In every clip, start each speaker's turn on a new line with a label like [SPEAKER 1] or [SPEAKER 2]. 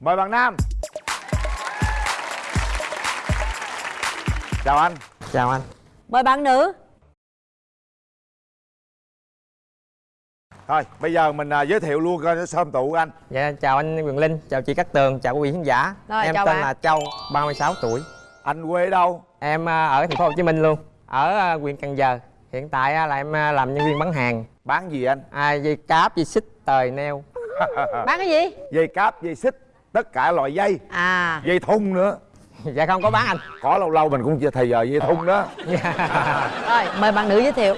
[SPEAKER 1] mời bạn nam. Chào anh.
[SPEAKER 2] Chào anh.
[SPEAKER 3] Mời bạn nữ.
[SPEAKER 1] Thôi bây giờ mình à, giới thiệu luôn coi sơm tụ anh.
[SPEAKER 2] Dạ chào anh quyền linh chào chị cát tường chào quý vị khán giả.
[SPEAKER 3] Rồi,
[SPEAKER 2] em tên
[SPEAKER 3] bạn.
[SPEAKER 2] là châu 36 tuổi.
[SPEAKER 1] Anh quê ở đâu?
[SPEAKER 2] Em à, ở thành phố hồ chí minh luôn ở à, huyện cần giờ. Hiện tại à, là em à, làm nhân viên bán hàng.
[SPEAKER 1] Bán gì anh?
[SPEAKER 2] À, dây cáp dây xích tời neo.
[SPEAKER 3] Bán cái gì?
[SPEAKER 1] Dây cáp dây xích tất cả loại dây.
[SPEAKER 3] À.
[SPEAKER 1] Dây thun nữa.
[SPEAKER 2] Dạ không có bán anh.
[SPEAKER 1] Có lâu lâu mình cũng thời giờ dây thun đó.
[SPEAKER 3] Rồi mời bạn nữ giới thiệu.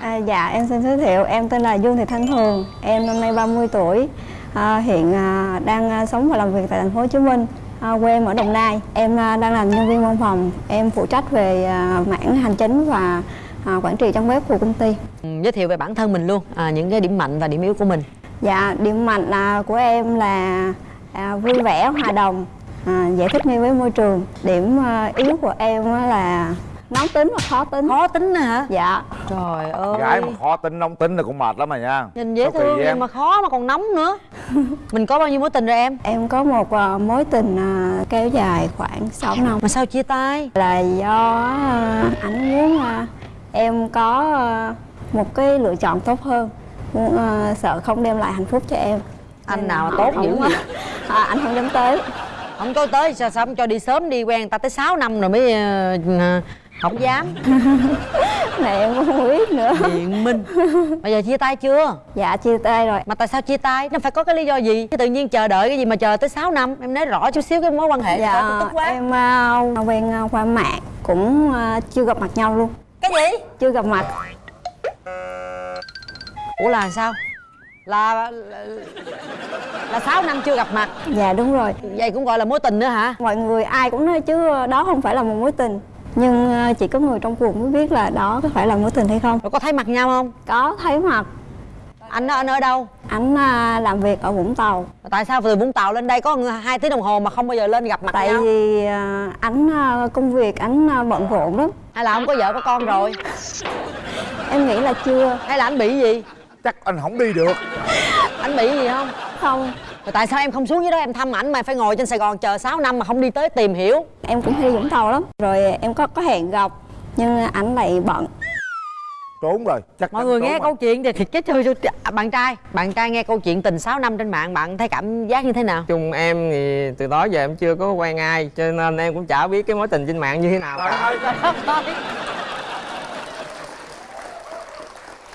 [SPEAKER 4] À, dạ em xin giới thiệu. Em tên là Dương Thị Thanh Thường em năm nay 30 tuổi. À, hiện à, đang à, sống và làm việc tại thành phố Hồ Chí Minh. À, quê em ở Đồng Nai. Em à, đang làm nhân viên văn phòng. Em phụ trách về à, mảng hành chính và à, quản trị trang web của công ty.
[SPEAKER 3] Ừ, giới thiệu về bản thân mình luôn à, những cái điểm mạnh và điểm yếu của mình.
[SPEAKER 4] Dạ điểm mạnh à, của em là à, vui vẻ hòa đồng. À, dễ thích nghi với môi trường. Điểm à, yếu của em á là nóng tính và khó tính.
[SPEAKER 3] Khó tính hả?
[SPEAKER 4] Dạ.
[SPEAKER 3] Trời ơi.
[SPEAKER 1] Gái mà khó tính nóng tính là cũng mệt lắm mà nha.
[SPEAKER 3] Nhìn dễ
[SPEAKER 1] Sao
[SPEAKER 3] thương nhưng
[SPEAKER 1] em?
[SPEAKER 3] mà khó mà còn nóng nữa. Mình có bao nhiêu mối tình rồi em?
[SPEAKER 4] Em có một à, mối tình à, kéo dài khoảng 6 năm.
[SPEAKER 3] Mà sao chia tay?
[SPEAKER 4] Là do à, anh muốn à, em có à, một cái lựa chọn tốt hơn. Muốn, à, sợ không đem lại hạnh phúc cho em.
[SPEAKER 3] Anh
[SPEAKER 4] Nên
[SPEAKER 3] nào tốt dữ vậy
[SPEAKER 4] à, anh không dám tới.
[SPEAKER 3] Không có tới sao sao không cho đi sớm đi quen ta tới 6 năm rồi mới ờ, không dám.
[SPEAKER 4] Này em không biết nữa.
[SPEAKER 3] Biện minh. Bây giờ chia tay chưa?
[SPEAKER 4] Dạ chia tay rồi.
[SPEAKER 3] Mà tại sao chia tay? Nó phải có cái lý do gì? Chứ tự nhiên chờ đợi cái gì mà chờ tới 6 năm? Em nói rõ chút xíu cái mối quan hệ
[SPEAKER 4] dạ
[SPEAKER 3] tức quá.
[SPEAKER 4] em à, quen à, qua mạng cũng à, chưa gặp mặt nhau luôn.
[SPEAKER 3] Cái gì?
[SPEAKER 4] Chưa gặp mặt.
[SPEAKER 3] Ủa là sao? Là là, là 6 năm chưa gặp mặt.
[SPEAKER 4] Dạ đúng rồi.
[SPEAKER 3] Vậy cũng gọi là mối tình nữa hả?
[SPEAKER 4] Mọi người ai cũng nói chứ đó không phải là một mối tình. Nhưng à, chỉ có người trong cuộc mới biết là đó có phải là mối tình hay không.
[SPEAKER 3] Rồi có thấy mặt nhau không?
[SPEAKER 4] Có thấy mặt.
[SPEAKER 3] Anh anh ở đâu?
[SPEAKER 4] Anh à, làm việc ở Vũng Tàu.
[SPEAKER 3] Tại sao từ vũng tàu lên đây có hai tiếng đồng hồ mà không bao giờ lên gặp mặt
[SPEAKER 4] tại
[SPEAKER 3] nhau?
[SPEAKER 4] vì à, anh à, công việc anh à, bận rộn lắm.
[SPEAKER 3] Hay là ông có vợ có con rồi?
[SPEAKER 4] Em nghĩ là chưa.
[SPEAKER 3] Hay là anh bị gì?
[SPEAKER 1] Chắc anh không đi được
[SPEAKER 3] anh bị gì không?
[SPEAKER 4] Không.
[SPEAKER 3] Rồi tại sao em không xuống dưới đó em thăm ảnh mà phải ngồi trên sài gòn chờ 6 năm mà không đi tới tìm hiểu?
[SPEAKER 4] Em cũng hay Vũng Tàu lắm. Rồi em có có hẹn gặp nhưng anh lại bận.
[SPEAKER 1] Trốn rồi. Chắc
[SPEAKER 3] mọi người nghe
[SPEAKER 1] rồi.
[SPEAKER 3] câu chuyện thì thiệt chết chơi À, bạn trai bạn trai nghe câu chuyện tình 6 năm trên mạng bạn thấy cảm giác như thế nào?
[SPEAKER 2] Chung em thì từ đó giờ em chưa có quen ai cho nên em cũng chả biết cái mối tình trên mạng như thế nào.
[SPEAKER 1] Trời
[SPEAKER 2] cả.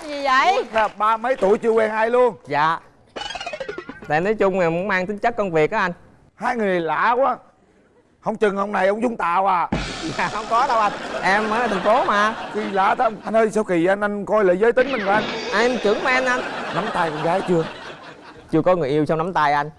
[SPEAKER 3] gì vậy?
[SPEAKER 1] Là ba mấy tuổi chưa quen ai luôn?
[SPEAKER 2] Dạ tại nói chung là muốn mang tính chất công việc á anh.
[SPEAKER 1] Hai người này lạ quá. Không chừng ông này ông vũng tàu à.
[SPEAKER 2] Dạ không có đâu anh. Em ở thành phố mà.
[SPEAKER 1] Kỳ lạ đó anh ơi sao kỳ anh anh coi lại giới tính mình coi anh.
[SPEAKER 2] À, em trưởng men anh.
[SPEAKER 1] Nắm tay con gái chưa?
[SPEAKER 2] Chưa có người yêu xong nắm tay anh?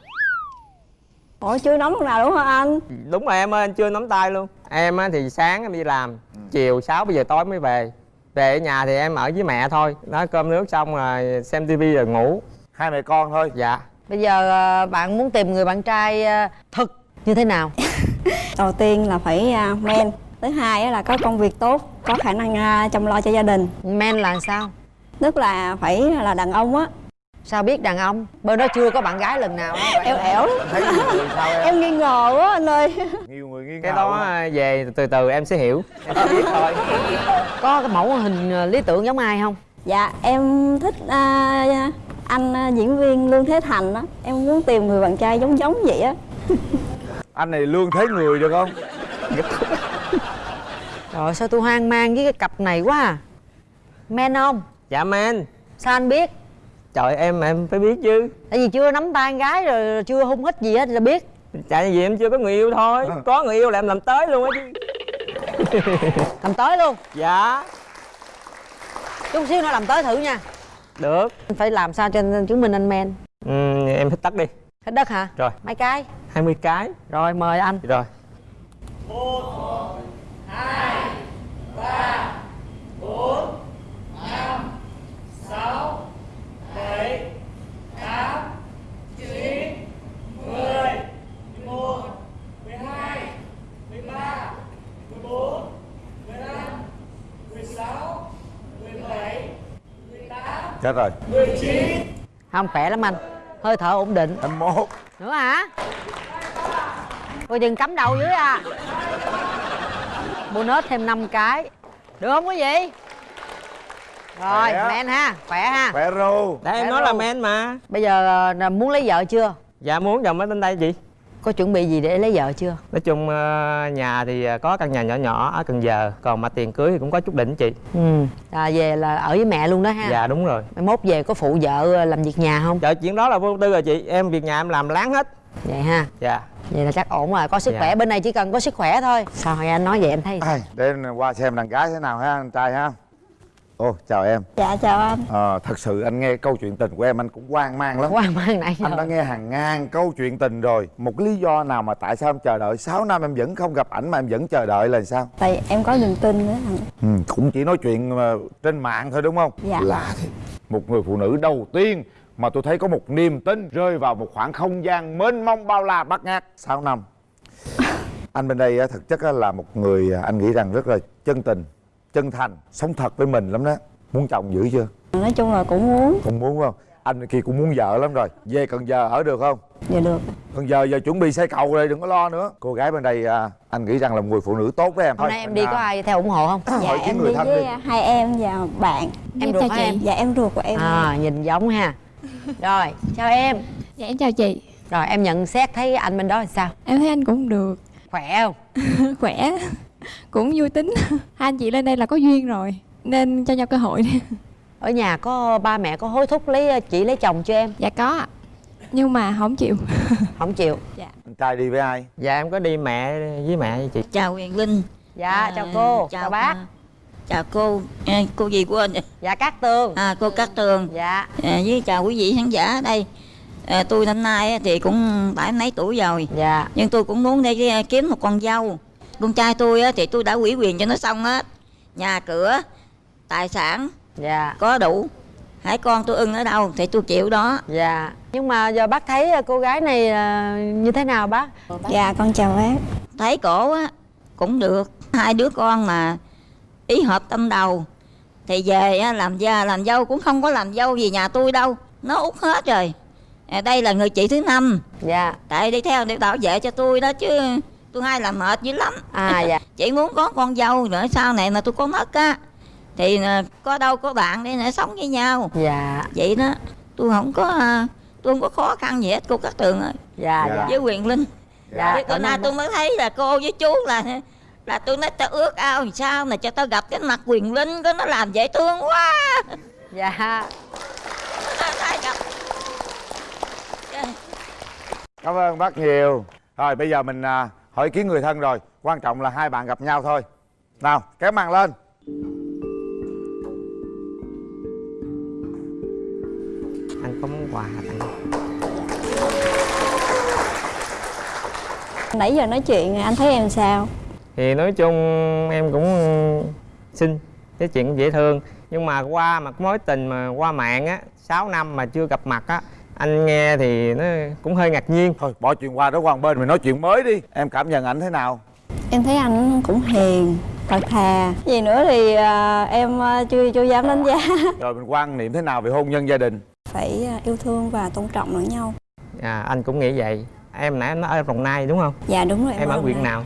[SPEAKER 4] Ủa chưa nóng lúc nào đúng không anh?
[SPEAKER 2] Đúng rồi em ơi anh chưa nắm tay luôn. Em á thì sáng em đi làm chiều 6 bây giờ tối mới về. Về ở nhà thì em ở với mẹ thôi. Nói cơm nước xong rồi xem tivi rồi ngủ.
[SPEAKER 1] Hai mẹ con thôi.
[SPEAKER 2] Dạ
[SPEAKER 3] bây giờ ờ, bạn muốn tìm người bạn trai ờ, thực như thế nào?
[SPEAKER 4] Đầu tiên là phải à, men. Thứ hai là có công việc tốt có khả năng chăm lo cho gia đình.
[SPEAKER 3] Men là sao?
[SPEAKER 4] Tức là phải là đàn ông á.
[SPEAKER 3] Sao biết đàn ông? Bên đó chưa có bạn gái lần nào đó
[SPEAKER 4] ẻo.
[SPEAKER 1] Em?
[SPEAKER 4] Em nghi ngờ quá anh ơi.
[SPEAKER 1] Nhiều người nghi
[SPEAKER 2] cái
[SPEAKER 1] ngờ
[SPEAKER 2] đó
[SPEAKER 1] quá.
[SPEAKER 2] à, về từ từ em sẽ hiểu. Em sẽ biết thôi.
[SPEAKER 3] Có cái mẫu hình ờ, lý tưởng giống ai không?
[SPEAKER 4] Dạ em thích à, anh à, diễn viên lương thế thành á em muốn tìm người bạn trai giống giống vậy á.
[SPEAKER 1] Anh này lương thế người được không?
[SPEAKER 3] Trời sao tôi hoang mang với cái cặp này quá à. Men không?
[SPEAKER 2] dạ men.
[SPEAKER 3] Sao anh biết?
[SPEAKER 2] trời em em phải biết chứ.
[SPEAKER 3] Tại vì chưa nắm tay con gái rồi chưa hung hít gì hết là biết.
[SPEAKER 2] Tại vì em chưa có người yêu thôi. Có người yêu là em làm tới luôn á chứ.
[SPEAKER 3] Làm tới luôn?
[SPEAKER 2] Dạ.
[SPEAKER 3] Chút xíu nữa làm tới thử nha
[SPEAKER 2] được.
[SPEAKER 3] Anh Phải làm sao cho chứng minh anh men?
[SPEAKER 2] Ừ, em hít tắt đi.
[SPEAKER 3] Hết đất hả?
[SPEAKER 2] rồi.
[SPEAKER 3] Mấy cái?
[SPEAKER 2] 20 cái.
[SPEAKER 3] Rồi mời anh.
[SPEAKER 2] Rồi
[SPEAKER 1] chết rồi.
[SPEAKER 3] Không khỏe lắm anh. Hơi thở ổn định.
[SPEAKER 1] Anh mốt.
[SPEAKER 3] Nữa hả? coi chừng cắm đầu dưới à. Bonus thêm 5 cái. Được không quý vị? Rồi
[SPEAKER 1] Khỏe.
[SPEAKER 3] men ha. Khỏe ha.
[SPEAKER 1] Khỏe ru.
[SPEAKER 2] Để em
[SPEAKER 3] Khỏe
[SPEAKER 2] nói là
[SPEAKER 3] luôn.
[SPEAKER 2] men mà.
[SPEAKER 3] Bây giờ à, muốn lấy vợ chưa?
[SPEAKER 2] Dạ muốn chồng mới đến đây chị
[SPEAKER 3] có chuẩn bị gì để lấy vợ chưa?
[SPEAKER 2] Nói chung ờ, nhà thì ờ, có căn nhà nhỏ nhỏ ở Cần Giờ Còn mà tiền cưới thì cũng có chút đỉnh chị.
[SPEAKER 3] Ừ. À, về là ở với mẹ luôn đó ha.
[SPEAKER 2] Dạ đúng rồi.
[SPEAKER 3] Mai mốt về có phụ vợ à, làm việc nhà không?
[SPEAKER 2] Dạ chuyện đó là vô tư rồi chị. Em việc nhà em làm láng hết.
[SPEAKER 3] Vậy ha.
[SPEAKER 2] Dạ.
[SPEAKER 3] Vậy là chắc ổn rồi có sức
[SPEAKER 2] Dạ.
[SPEAKER 3] khỏe. Bên này chỉ cần có sức khỏe thôi. Sao hồi anh nói vậy em thấy?
[SPEAKER 1] Ai, để qua xem đàn gái thế nào ha anh trai ha ô chào em.
[SPEAKER 4] Dạ chào anh.
[SPEAKER 1] Ờ, thật sự anh nghe câu chuyện tình của em anh cũng hoang mang lắm.
[SPEAKER 3] Quan mang nãy
[SPEAKER 1] anh đã
[SPEAKER 3] giờ
[SPEAKER 1] nghe hàng ngàn câu chuyện tình rồi. Một cái lý do nào mà tại sao em chờ đợi? 6 năm em vẫn không gặp ảnh mà em vẫn chờ đợi là sao?
[SPEAKER 4] Tại em có niềm tin nữa anh.
[SPEAKER 1] Ừ, cũng chỉ nói chuyện mà trên mạng thôi đúng không?
[SPEAKER 4] Dạ.
[SPEAKER 1] lạ thì một người phụ nữ đầu tiên mà tôi thấy có một niềm tin rơi vào một khoảng không gian mênh mông bao la bát ngát. 6 năm. Anh bên đây á, thực chất á, là một người à, anh nghĩ rằng rất là chân tình chân thành sống thật với mình lắm đó. Muốn chồng dữ chưa?
[SPEAKER 4] Nói chung là cũng muốn.
[SPEAKER 1] Cũng muốn không? Anh kia cũng muốn vợ lắm rồi. Về cần giờ ở được không?
[SPEAKER 4] Dạ được.
[SPEAKER 1] Cần giờ giờ chuẩn bị xây cầu rồi đừng có lo nữa. Cô gái bên đây à, anh nghĩ rằng là một người phụ nữ tốt với em
[SPEAKER 3] hôm nay em đi có ai theo ủng hộ không?
[SPEAKER 4] Dạ
[SPEAKER 1] hỏi
[SPEAKER 4] em
[SPEAKER 1] người
[SPEAKER 4] đi
[SPEAKER 1] thân
[SPEAKER 4] với
[SPEAKER 1] đi.
[SPEAKER 4] hai em và bạn.
[SPEAKER 3] Em ruột em?
[SPEAKER 4] Dạ em ruột của em.
[SPEAKER 3] À nhìn giống ha. Rồi chào em.
[SPEAKER 5] Dạ em chào chị.
[SPEAKER 3] Rồi em nhận xét thấy anh bên đó thì sao?
[SPEAKER 5] Em thấy anh cũng được.
[SPEAKER 3] Khỏe không?
[SPEAKER 5] Khỏe Cũng vui tính. Hai anh chị lên đây là có duyên rồi. Nên cho nhau cơ hội đi.
[SPEAKER 3] Ở nhà có ba mẹ có hối thúc lấy chị lấy chồng cho em?
[SPEAKER 5] Dạ có. Ạ Nhưng mà không chịu.
[SPEAKER 3] Không chịu.
[SPEAKER 1] Anh trai đi với ai?
[SPEAKER 2] Dạ em có đi mẹ với mẹ với chị.
[SPEAKER 6] Chào Huyền Linh.
[SPEAKER 3] Dạ
[SPEAKER 6] À,
[SPEAKER 3] chào cô chào, bác.
[SPEAKER 6] à, chào cô à, cô gì của anh
[SPEAKER 3] dạ cát tường.
[SPEAKER 6] À, cô Cát Tường.
[SPEAKER 3] Dạ.
[SPEAKER 6] À, với chào quý vị khán giả ở đây. À, tôi năm nay á thì cũng bảy mấy tuổi rồi.
[SPEAKER 3] Dạ.
[SPEAKER 6] Nhưng tôi cũng muốn để à, kiếm một con dâu con trai tôi á thì tôi đã ủy quyền cho nó xong hết. Nhà cửa tài sản
[SPEAKER 3] dạ.
[SPEAKER 6] có đủ. Hãy con tôi ưng ở đâu thì tôi chịu đó.
[SPEAKER 3] Dạ. Nhưng mà giờ bác thấy cô gái này à, như thế nào bác?
[SPEAKER 4] Dạ con chào bác.
[SPEAKER 6] Thấy cổ á cũng được. Hai đứa con mà ý hợp tâm đầu. Thì về á, làm gia làm dâu cũng không có làm dâu gì nhà tôi đâu. Nó út hết rồi. À, đây là người chị thứ năm.
[SPEAKER 3] Dạ.
[SPEAKER 6] Tại đi theo để bảo vệ cho tôi đó chứ tôi hay làm mệt dữ lắm.
[SPEAKER 3] À dạ.
[SPEAKER 6] Chị muốn có con dâu nữa sau này mà tôi có mất á thì à, có đâu có bạn để nữa sống với nhau.
[SPEAKER 3] Dạ.
[SPEAKER 6] Vậy đó tôi không có à, tôi không có khó khăn gì hết cô Cát Tường ơi.
[SPEAKER 3] Dạ
[SPEAKER 1] Dạ.
[SPEAKER 6] với quyền linh.
[SPEAKER 3] Dạ
[SPEAKER 6] Chứ bữa nay tôi mới thấy là cô với chú là là tôi nói tao ước ao làm sao mà cho tao gặp cái mặt quyền linh có nó làm dễ thương quá.
[SPEAKER 3] Dạ.
[SPEAKER 1] Cảm ơn bác nhiều. Rồi bây giờ mình à, hỏi ý kiến người thân rồi Quan trọng là hai bạn gặp nhau thôi. Nào kéo màn lên.
[SPEAKER 2] Anh có món quà tặng
[SPEAKER 4] Nãy giờ nói chuyện anh thấy em sao?
[SPEAKER 2] Thì nói chung em cũng xinh Cái chuyện cũng dễ thương. Nhưng mà qua mặt mối tình mà qua mạng á 6 năm mà chưa gặp mặt á Anh nghe thì nó cũng hơi ngạc nhiên.
[SPEAKER 1] Thôi bỏ chuyện qua đó qua một bên mình nói chuyện mới đi. Em cảm nhận ảnh thế nào?
[SPEAKER 4] Em thấy anh cũng hiền thật thà. Gì nữa thì à, em à, chưa chưa dám đánh giá.
[SPEAKER 1] Rồi mình quan niệm thế nào về hôn nhân gia đình?
[SPEAKER 4] Phải à, yêu thương và tôn trọng lẫn nhau.
[SPEAKER 2] À, Anh cũng nghĩ vậy. Em nãy em nói ở Đồng Nai đúng không?
[SPEAKER 4] Dạ đúng rồi
[SPEAKER 2] Em ở
[SPEAKER 4] Đồng
[SPEAKER 2] huyện nào?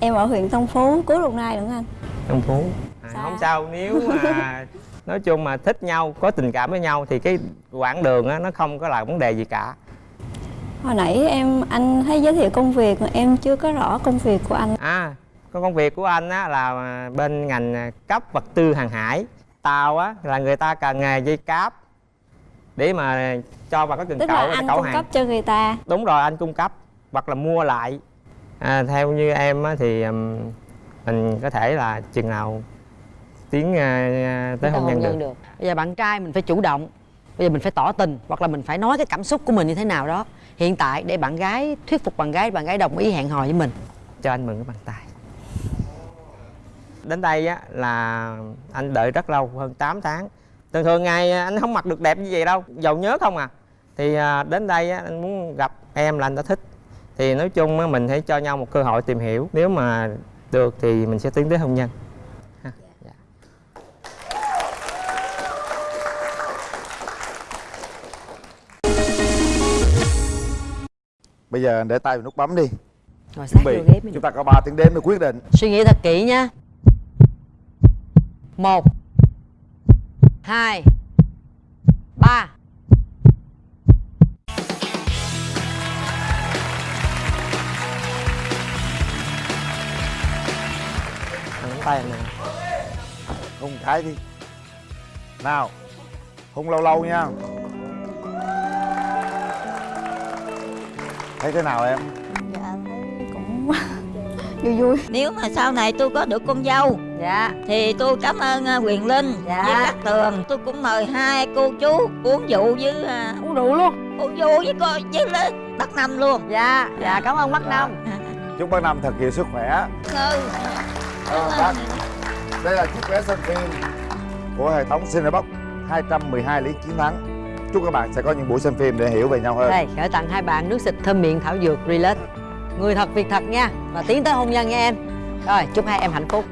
[SPEAKER 4] Em ở huyện Tân Phú, cuối Đồng Nai nữa anh?
[SPEAKER 2] Đông Phú. À. Không sao nếu mà Nói chung mà thích nhau, có tình cảm với nhau Thì cái quãng đường á, nó không có là vấn đề gì cả.
[SPEAKER 4] Hồi nãy em anh thấy giới thiệu công việc mà em chưa có rõ công việc của anh.
[SPEAKER 2] À, công việc của anh á, là bên ngành cấp vật tư hàng hải. Tàu á, là người ta cần nghề dây cáp Để mà cho vào các cần
[SPEAKER 4] Tức
[SPEAKER 2] cẩu
[SPEAKER 4] là anh
[SPEAKER 2] cẩu
[SPEAKER 4] cung
[SPEAKER 2] hàng.
[SPEAKER 4] cấp cho người ta.
[SPEAKER 2] Đúng rồi, anh cung cấp Hoặc là mua lại. À, Theo như em á, thì mình có thể là chừng nào tiến à, tới
[SPEAKER 3] Tới
[SPEAKER 2] hôn nhân được.
[SPEAKER 3] được. Bây giờ bạn trai mình phải chủ động bây giờ mình phải tỏ tình hoặc là mình phải nói cái cảm xúc của mình như thế nào đó. Hiện tại để bạn gái thuyết phục bạn gái bạn gái đồng ý hẹn hò với mình.
[SPEAKER 2] Cho anh mượn cái bàn tay. Đến đây á là anh đợi rất lâu hơn 8 tháng. Thường thường ngày anh không mặc được đẹp như vậy đâu giàu nhớ không à. Thì à, đến đây á, anh muốn gặp em là anh đã thích. Thì nói chung á, mình hãy cho nhau một cơ hội tìm hiểu. Nếu mà được thì mình sẽ tiến tới hôn nhân
[SPEAKER 1] Bây giờ để tay vào nút bấm đi.
[SPEAKER 3] Ngồi sát
[SPEAKER 1] bị.
[SPEAKER 3] mình
[SPEAKER 1] chúng ta có 3 tiếng đếm để quyết định.
[SPEAKER 3] Suy nghĩ thật kỹ nha Một Hai Ba.
[SPEAKER 2] Nắm tay nè
[SPEAKER 1] hung cái đi. Nào hung lâu lâu nha thấy thế nào em?
[SPEAKER 4] Dạ thấy cũng vui vui.
[SPEAKER 6] Nếu mà sau này tôi có được con dâu
[SPEAKER 3] Dạ.
[SPEAKER 6] thì tôi cảm ơn à, quyền linh
[SPEAKER 3] Dạ.
[SPEAKER 6] với các tường. Tôi cũng mời hai cô chú uống rượu với à,
[SPEAKER 3] Uống rượu luôn.
[SPEAKER 6] uống rượu với cô với lên bắt năm luôn.
[SPEAKER 3] Dạ. Dạ cảm ơn bác Năm
[SPEAKER 1] chúc bác năm thật nhiều sức khỏe.
[SPEAKER 6] Ừ.
[SPEAKER 1] Ờ, bác. đây là chiếc vé xem phim của hệ thống Cinebox 212 lý chiến thắng chúc các bạn sẽ có những buổi xem phim để hiểu về nhau hơn.
[SPEAKER 3] Đây, gửi tặng hai bạn nước xịt thơm miệng thảo dược Relax Người thật, việc thật nha. Và tiến tới hôn nhân nha em. Rồi, chúc hai em hạnh phúc.